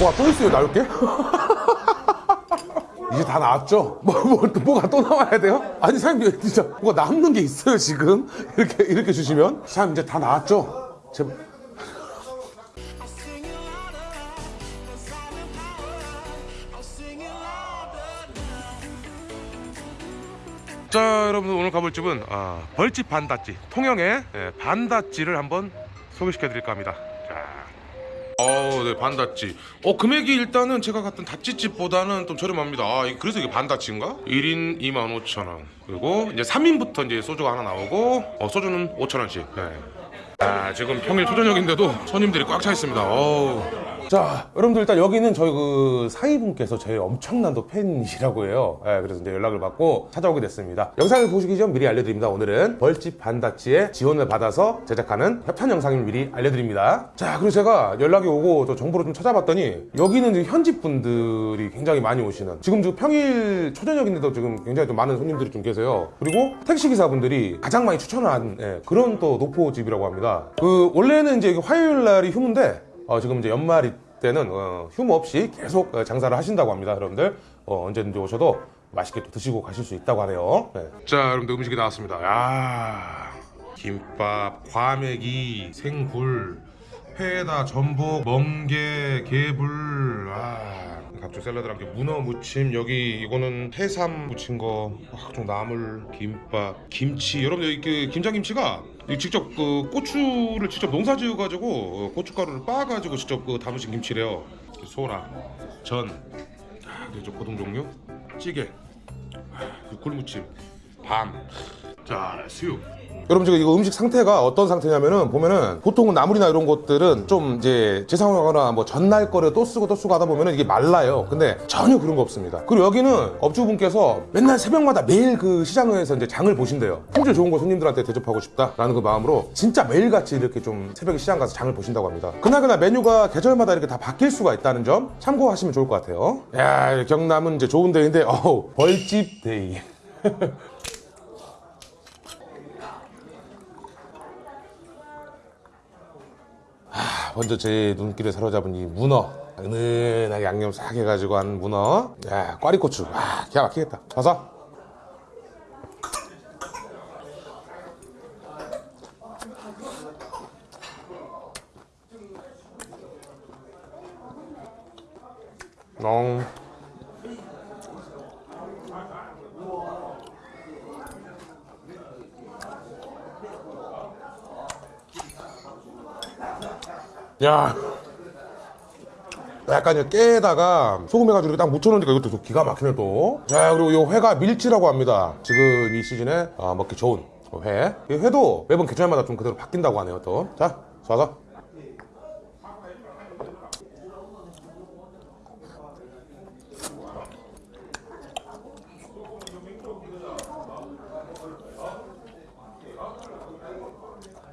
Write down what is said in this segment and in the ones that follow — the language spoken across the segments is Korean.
뭐가 또 있어요 나올게? 이제 다 나왔죠? 뭐, 뭐, 뭐가 또 나와야 돼요? 아니 사장님 진짜 뭐가 남는 게 있어요 지금? 이렇게 이렇게 주시면 사장님 이제 다 나왔죠? louder. 자 여러분들 오늘 가볼 집은 아, 벌집 반닷지 통영의 예, 반닷지를 한번 소개시켜 드릴까 합니다 네 반닷지. 어 금액이 일단은 제가 갔던 다찌집보다는 좀 저렴합니다. 아 이- 그래서 이게 반닷지인가? 1인 25,000원. 그리고 이제 3인부터 이제 소주가 하나 나오고 어, 소주는 5,000원씩. 네. 아 지금 평일 초저녁인데도 손님들이 꽉 차 있습니다. 어우 자, 여러분들 일단 여기는 저희 그 사위분께서 제 엄청난 또 팬이시라고 해요. 예, 그래서 이제 연락을 받고 찾아오게 됐습니다. 영상을 보시기 전 미리 알려드립니다. 오늘은 벌집 반다치의 지원을 받아서 제작하는 협찬 영상을 미리 알려드립니다. 자, 그리고 제가 연락이 오고 또 정보를 좀 찾아봤더니 여기는 현지 분들이 굉장히 많이 오시는 지금 지금 평일 초저녁인데도 지금 굉장히 좀 많은 손님들이 좀 계세요. 그리고 택시 기사분들이 가장 많이 추천한 예, 그런 또 노포집이라고 합니다. 그 원래는 이제 화요일 날이 휴무인데 어, 지금 이제 연말이 때는 어, 휴무 없이 계속 어, 장사를 하신다고 합니다. 여러분들 어, 언제든지 오셔도 맛있게 또 드시고 가실 수 있다고 하네요. 네. 자 여러분들 음식이 나왔습니다 야 김밥 과메기 생굴 회에다 전복 멍게 개불 아 각종 샐러드랑 문어 무침 여기 이거는 해삼 무친 거 각종 나물 김밥 김치 여러분들 이그 김장김치가 이 직접 그 고추를 직접 농사 지어 가지고 고춧가루를 빻아 가지고 직접 그 담으신 김치래요 소라 전 아, 그리고 고동 종류 찌개 그 굴무침 밤. 자 수육. 여러분 지금 이거 음식 상태가 어떤 상태냐면은 보면은 보통은 나물이나 이런 것들은 좀 이제 재사용하거나 뭐 전날 거를 또 쓰고 또 쓰고 하다 보면은 이게 말라요. 근데 전혀 그런 거 없습니다. 그리고 여기는 업주분께서 맨날 새벽마다 매일 그 시장에서 이제 장을 보신대요. 품질 좋은 거 손님들한테 대접하고 싶다라는 그 마음으로 진짜 매일같이 이렇게 좀 새벽에 시장 가서 장을 보신다고 합니다. 그날그날 메뉴가 계절마다 이렇게 다 바뀔 수가 있다는 점 참고하시면 좋을 것 같아요. 야 경남은 이제 좋은 데인데 어우 벌집 데이. 먼저 제 눈길을 사로잡은 이 문어. 은은하게 양념 싹 해가지고 한 문어. 야 꽈리고추. 와 기가 막히겠다. 가서. 엉 야 약간 이 깨에다가 소금 해가지고 이렇게 딱 묻혀놓으니까 이것도 또 기가 막히네 또. 자 그리고 이 회가 밀치라고 합니다. 지금 이 시즌에 아, 먹기 좋은 회. 이 회도 매번 계절마다 좀 그대로 바뀐다고 하네요 또. 자 쏴서.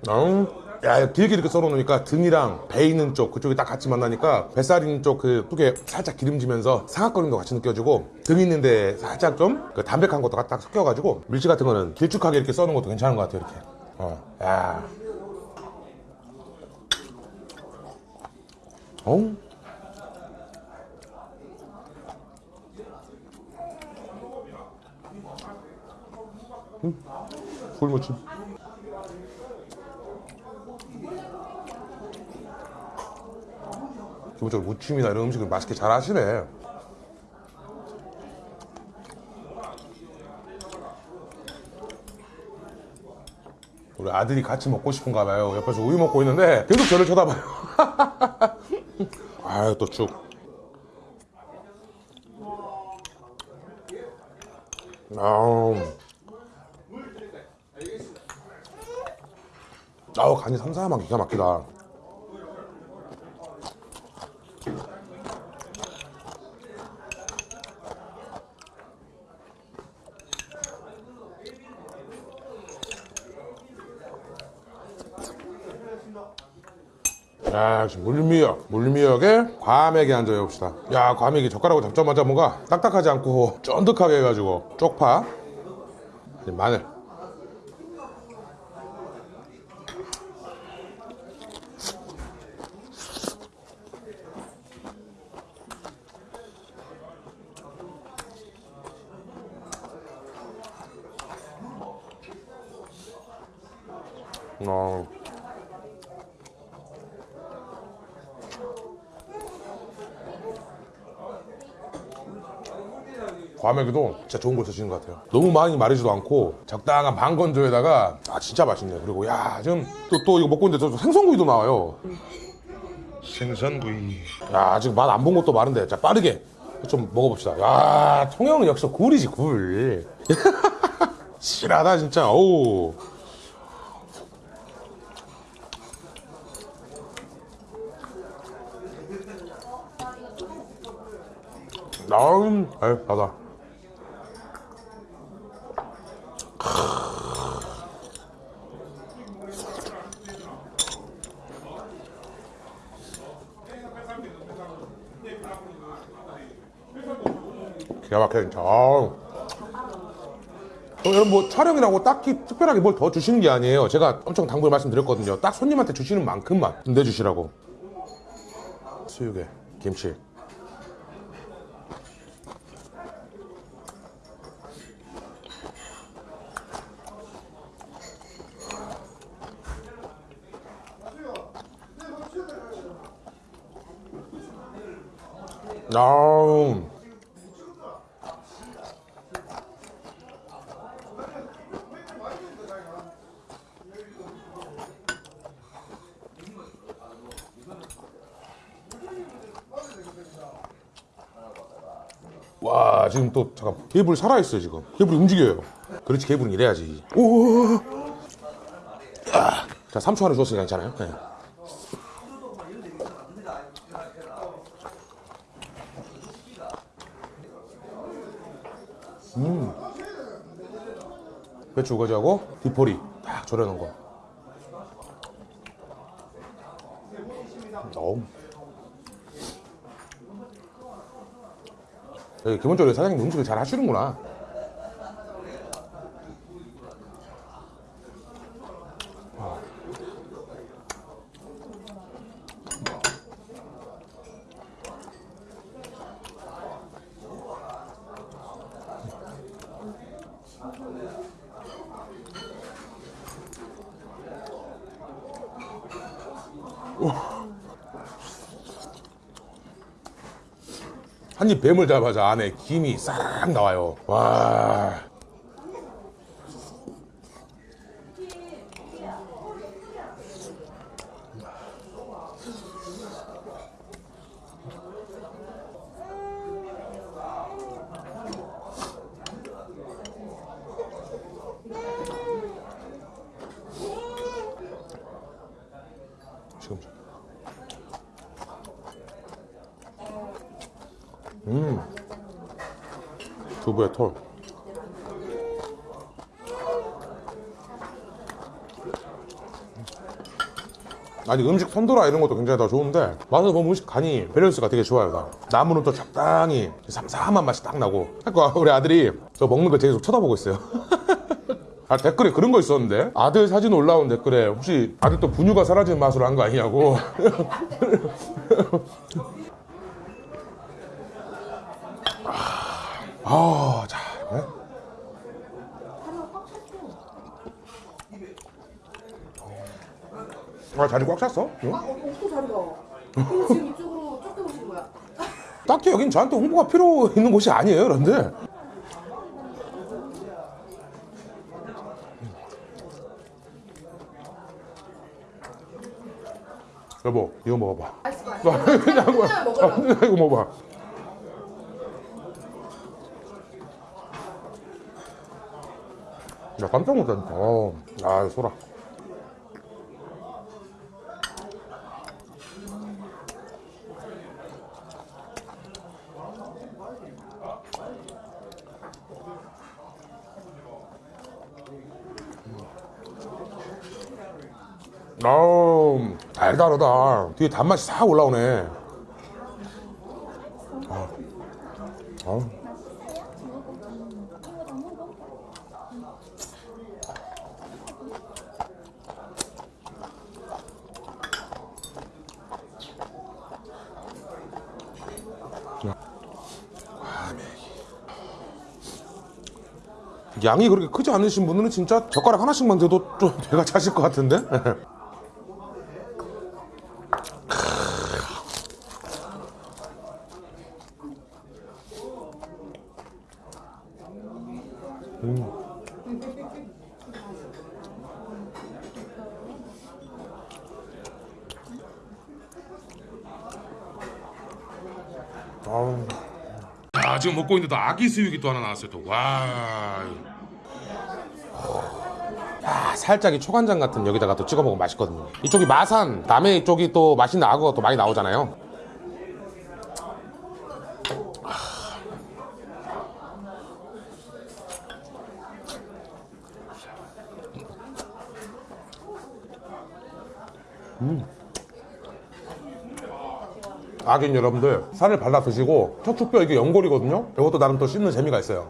음. 야, 길게 이렇게 썰어놓으니까 등이랑 배 있는 쪽, 그쪽이 딱 같이 만나니까 뱃살 있는 쪽그 속에 살짝 기름지면서 것 같이 느껴지고 등 있는데 살짝 좀 그 담백한 것도 딱 섞여가지고 밀치 같은 거는 길쭉하게 이렇게 써는 것도 괜찮은 것 같아요, 이렇게. 어, 야. 어? 음, 굴무침. 기본적으로 무침이나 이런 음식을 맛있게 잘 하시네. 우리 아들이 같이 먹고 싶은가 봐요. 옆에서 우유 먹고 있는데 계속 저를 쳐다봐요. 아유 또 죽. 아우. 아우 간이 삼삼한 기가 막히다. 자 물미역 물미역에 과메기 한점 해봅시다. 야 과메기 젓가락으로 잡자마자 뭔가 딱딱하지 않고 쫀득하게 해가지고 쪽파 마늘 어. 과메기도 진짜 좋은 걸 쓰시는 것 같아요. 너무 많이 마르지도 않고 적당한 반 건조에다가 아 진짜 맛있네요. 그리고 야 지금 또, 또 이거 먹고 있는데 저 생선구이도 나와요. 생선구이. 야 지금 맛안 본 것도 많은데 자 빠르게 좀 먹어봅시다. 야 통영은 역시 굴이지 굴. 실하다 진짜. 오. 나음, 아유, 나다. 아우. 어, 여러분 뭐 촬영이라고 딱히 특별하게 뭘 더 주시는 게 아니에요. 제가 엄청 당부를 말씀드렸거든요. 딱 손님한테 주시는 만큼만 내주시라고. 수육에 김치. 아우. 와 지금 또 잠깐 케이블 살아있어요 지금. 케이블이 움직여요. 그렇지 케이블은 이래야지. 오! 아, 자 3초 안에 주었으니까 괜찮아요. 네. 배추 우거지하고 디포리 딱 졸여놓은 거. 어우 기 기본적으로 사장님 음식을 잘 하시는구나. 한 입 뱀을 잡아자 안에 김이 싹 나와요. 와. 두부의 톨. 아니 음식 선도라 이런 것도 굉장히 다 좋은데 맛을 보면 음식 간이 밸런스가 되게 좋아요 다. 나무는 또 적당히 삼삼한 맛이 딱 나고 그러니까 우리 아들이 저 먹는 걸 계속 쳐다보고 있어요 아 댓글에 그런 거 있었는데 아들 사진 올라온 댓글에 혹시 아들 또 분유가 사라지는 맛으로 한 거 아니냐고 아, 자, 네? 아, 자리 꽉 찼어? 응? 아, 어, 또 자리가. 근데 지금 이쪽으로 쫓겨 오신 거야. 딱히 여긴 저한테 홍보가 필요 있는 곳이 아니에요, 그런데. 여보, 이거 먹어봐. 같아. 그냥 그냥 먹으라고. 이거 먹어봐. 야, 깜짝 놀랐다. 어, 아, 소라. 아우 달달하다 뒤에 단맛이 싹 올라오네 아. 아. 양이 그렇게 크지 않으신 분들은 진짜 젓가락 하나씩만 돼도 좀 배가 차실 것 같은데? 먹고 있는데 또 아기 수육이 또 하나 나왔어요 또 와 아, 살짝 이 초간장 같은 여기다가 또 찍어 먹으면 맛있거든요. 이쪽이 마산, 남해 쪽이 또 맛있는 악어가 또 많이 나오잖아요. 음. 악인 여러분들 살을 발라 드시고 척추뼈 이게 연골이거든요. 이것도 나름 또 씹는 재미가 있어요.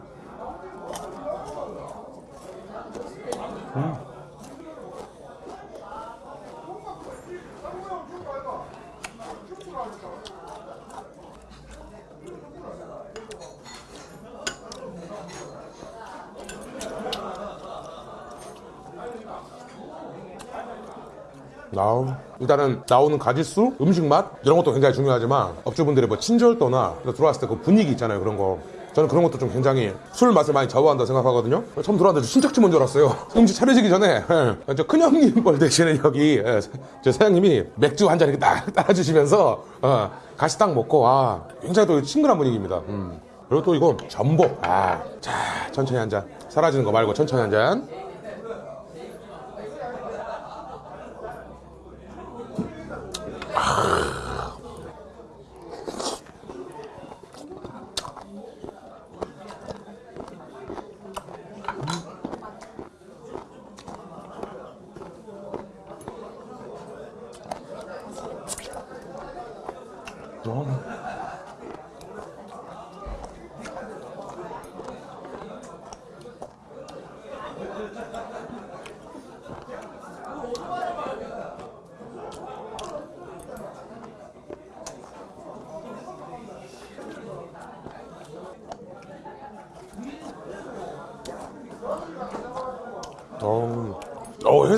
나오. 일단은 나오는 가짓수, 음식 맛 이런 것도 굉장히 중요하지만 업주분들의 뭐 친절도나 들어왔을 때 그 분위기 있잖아요 그런 거. 저는 그런 것도 좀 굉장히 술 맛을 많이 좌우한다 생각하거든요. 처음 들어왔는데 저 친척집 온 줄 알았어요. 음식 차려지기 전에 예, 저 큰형님 뻘 대신에 여기 예, 저 사장님이 맥주 한 잔 이렇게 딱 따라주시면서 어, 같이 딱 먹고 아 굉장히 또 친근한 분위기입니다. 음. 그리고 또 이거 전복. 아, 자 천천히 한 잔. 사라지는 거 말고 천천히 한 잔. 어,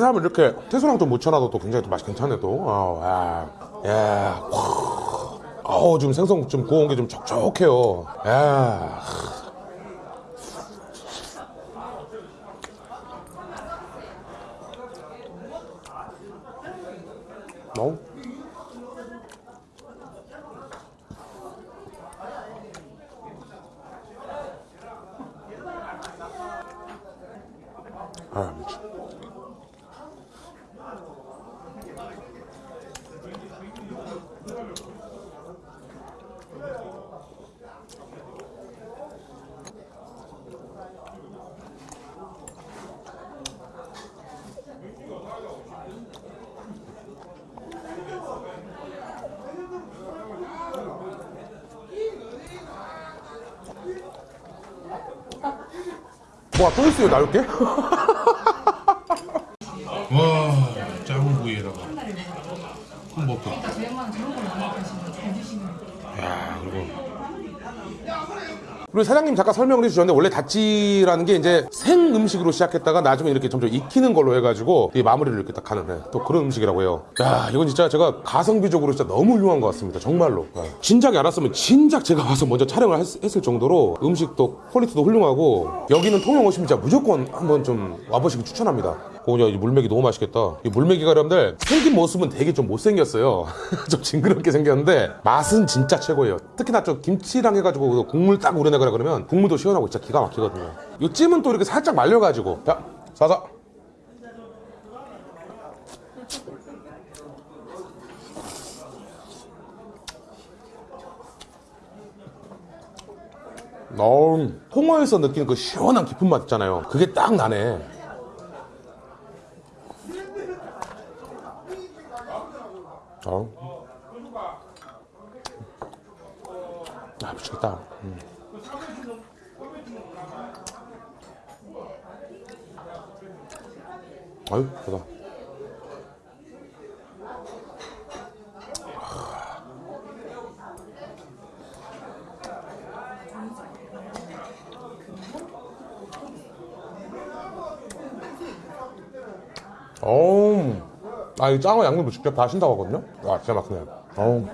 어 해삼을 이렇게 채소랑 좀 묻혀놔도 또 굉장히 또 맛이 괜찮네 또. 어, 야, 야, 와. 어우 지금 생선 좀 구운 게좀 촉촉해요. 야. 어? 아, 뭐야 또 있어요 나올 게? 와 장어 구이에다가 콘버터 저희만 그런 걸 많이 드시면 잘 드시는 야 그리고 그리고 사장님 잠깐 설명을 해주셨는데 원래 다찌라는 게 이제 생 음식으로 시작했다가 나중에 이렇게 점점 익히는 걸로 해가지고 이 마무리를 이렇게 딱 하는 네, 또 그런 음식이라고 해요. 야 이건 진짜 제가 가성비적으로 진짜 너무 훌륭한 것 같습니다. 정말로. 네. 진작에 알았으면 진작 제가 와서 먼저 촬영을 했, 했을 정도로 음식도 퀄리티도 훌륭하고 여기는 통영 오시면 진짜 무조건 한번 좀 와보시길 추천합니다. 오냐 이 물메기 너무 맛있겠다. 이 물메기가 여러분들 생긴 모습은 되게 좀 못생겼어요. 좀 징그럽게 생겼는데 맛은 진짜 최고예요. 특히나 좀 김치랑 해가지고 그 국물 딱 우려내거나 그러면 국물도 시원하고 진짜 기가 막히거든요. 이 찜은 또 이렇게 살짝 말려가지고 자 사사. 어, 홍어에서 느끼는 그 시원한 깊은 맛 있잖아요. 그게 딱 나네. 어. 아, 미치겠다. 음. 아유, 좋다. 어우. 아, 이 짱어 양념도 직접 다 하신다고 하거든요? 와, 진짜 막히네. 어우.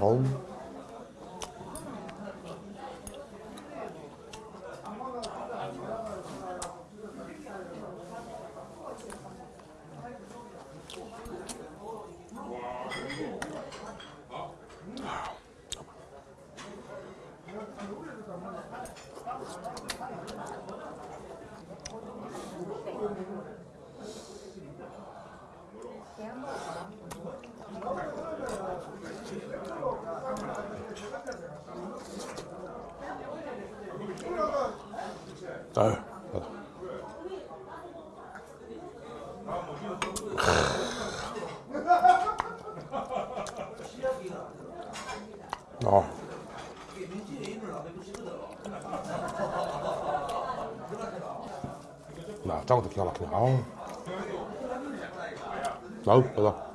어우. 기가 막히네. 아우. 아우, 맞아.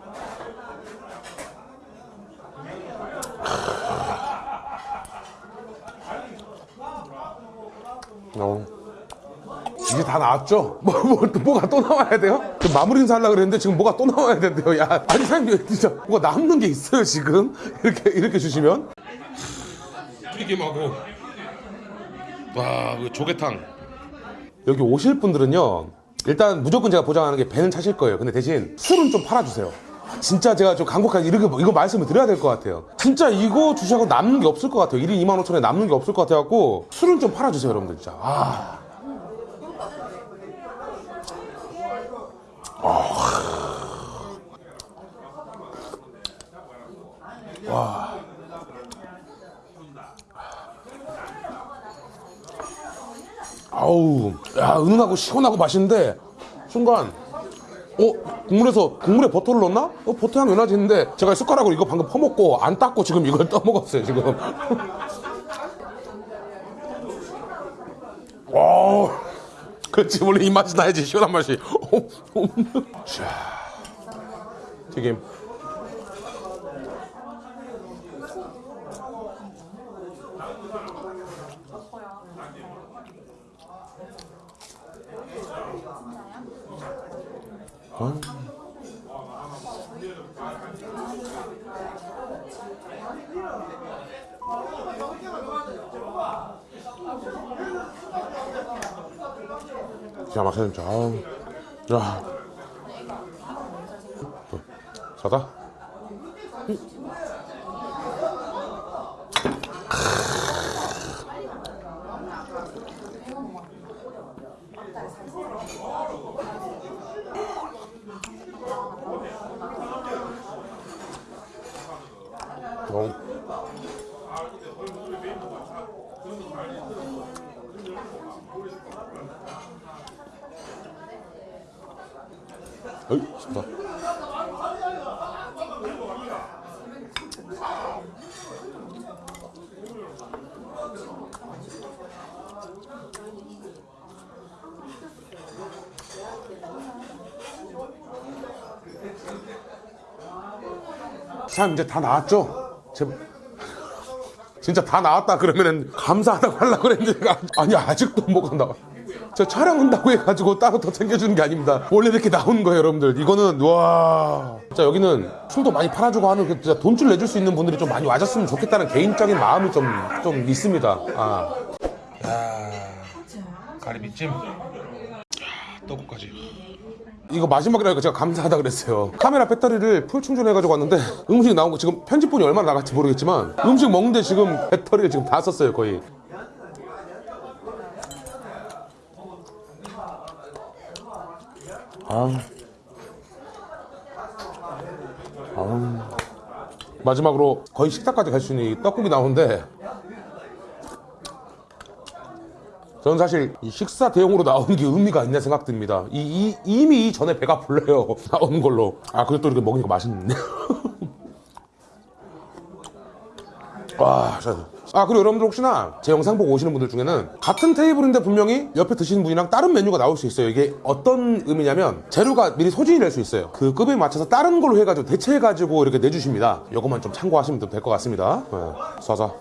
어. 이제 다 나왔죠? 뭐, 뭐, 뭐가 또 나와야 돼요? 지금 마무리 인사 하려고 그랬는데 지금 뭐가 또 나와야 된대요. 야, 아니, 사장님, 진짜 뭐가 남는 게 있어요, 지금? 이렇게, 이렇게 주시면? 튀김하고 와, 그 조개탕. 여기 오실 분들은요, 일단 무조건 제가 보장하는 게 배는 차실 거예요. 근데 대신 술은 좀 팔아주세요. 진짜 제가 좀 간곡하게 이렇게, 이거 말씀을 드려야 될 것 같아요. 진짜 이거 주시고 남는 게 없을 것 같아요. 1인 2만 5천에 남는 게 없을 것 같아갖고, 술은 좀 팔아주세요, 여러분들, 진짜. 아. 아 우, 야, 은은하고 시원하고 맛있는데, 순간, 어, 국물에서, 국물에 버터를 넣었나? 어, 버터 나지 했는데, 제가 숟가락으로 이거 방금 퍼먹고, 안 닦고 지금 이걸 떠먹었어요, 지금. 와, 그렇지, 원래 이 맛이 나야지, 시원한 맛이. 자, 튀김. 기가 막히네, 진짜. 아우. 야. 어, 사다? 어이, 좋다. 참 이제 다 나왔죠? 제... 진짜 다 나왔다 그러면은 감사하다고 하려고 그랬는데 아니 아직도 뭐가 나와 저 촬영한다고 해가지고 따로 더 챙겨주는 게 아닙니다 원래 이렇게 나오는 거예요 여러분들 이거는 와 진짜 여기는 술도 많이 팔아주고 하는 그 진짜 돈줄 내줄 수 있는 분들이 좀 많이 와줬으면 좋겠다는 개인적인 마음이 좀, 좀 있습니다 아. 가리비찜. 야, 떡국까지. 이거 마지막이라니까 제가 감사하다 그랬어요. 카메라 배터리를 풀 충전해가지고 왔는데 음식 나온 거 지금 편집본이 얼마나 나갈지 모르겠지만 음식 먹는데 지금 배터리를 지금 다 썼어요 거의. 아. 아. 마지막으로 거의 식탁까지 갈 수 있는 이 떡국이 나오는데 저는 사실 이 식사 대용으로 나오는 게 의미가 있나 생각됩니다. 이, 이- 이미 전에 배가 불러요. 나오는 걸로. 아, 그래도 또 이렇게 먹으니까 맛있네. 와, 자. 아, 그리고 여러분들 혹시나 제 영상 보고 오시는 분들 중에는 같은 테이블인데 분명히 옆에 드시는 분이랑 다른 메뉴가 나올 수 있어요. 이게 어떤 의미냐면 재료가 미리 소진이 될 수 있어요. 그 급에 맞춰서 다른 걸로 해가지고 대체해가지고 이렇게 내주십니다. 이것만 좀 참고하시면 될 것 같습니다. 네, 쏴서.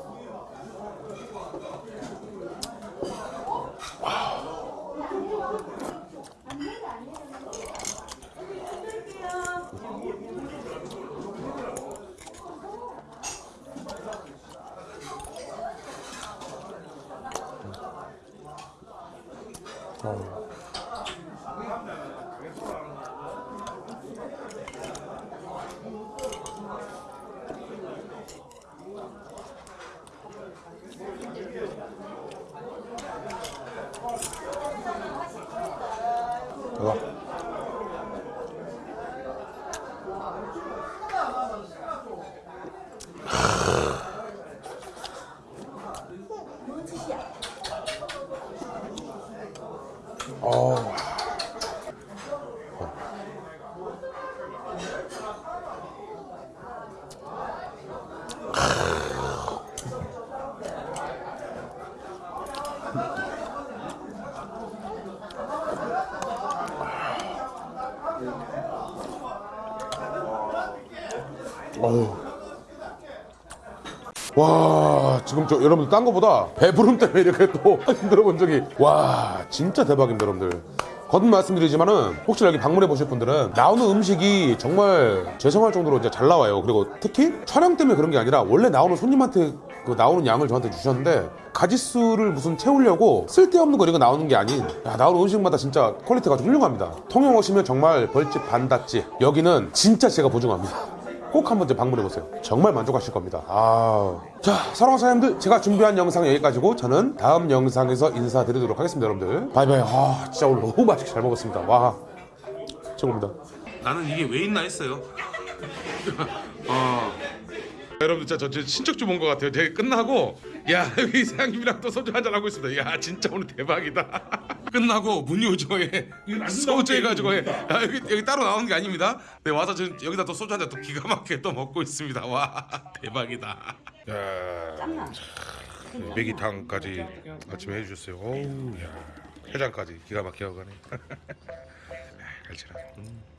이거. 어휴. 와 지금 저 여러분들 딴 거보다 배부름 때문에 이렇게 또 힘들어 본 적이 와 진짜 대박입니다 여러분들. 거듭 말씀드리지만은 혹시 여기 방문해 보실 분들은 나오는 음식이 정말 죄송할 정도로 이제 잘 나와요. 그리고 특히 촬영 때문에 그런 게 아니라 원래 나오는 손님한테 그 나오는 양을 저한테 주셨는데 가지수를 무슨 채우려고 쓸데없는 거 이런 거 나오는 게 아닌 야, 나오는 음식마다 진짜 퀄리티가 아주 훌륭합니다. 통영 오시면 정말 벌집 반다찌. 여기는 진짜 제가 보증합니다 꼭 한번 이제 방문해 보세요. 정말 만족하실 겁니다. 아, 자 사랑하는 사장님들 제가 준비한 영상 여기까지고 저는 다음 영상에서 인사드리도록 하겠습니다, 여러분들. 바이바이. 아, 진짜 오늘 너무 맛있게 잘 먹었습니다. 와, 최고입니다. 나는 이게 왜 있나 했어요. 어. 여러분들 진짜 저, 저 친척 좀온것 같아요. 제가 끝나고 야 여기 사장님이랑 또 소주 한잔 하고 있습니다. 야 진짜 오늘 대박이다. 끝나고 문효조에 소주 해가지고 해. 야, 여기 여기 따로 나오는 게 아닙니다. 네 와서 저, 여기다 또 소주 한 잔 또 기가 막히게 또 먹고 있습니다. 와 대박이다. 야 메기탕까지 아침에 해주셨어요. 어우 야 해장까지 기가 막히게 하고 가네. 갈치라. 음.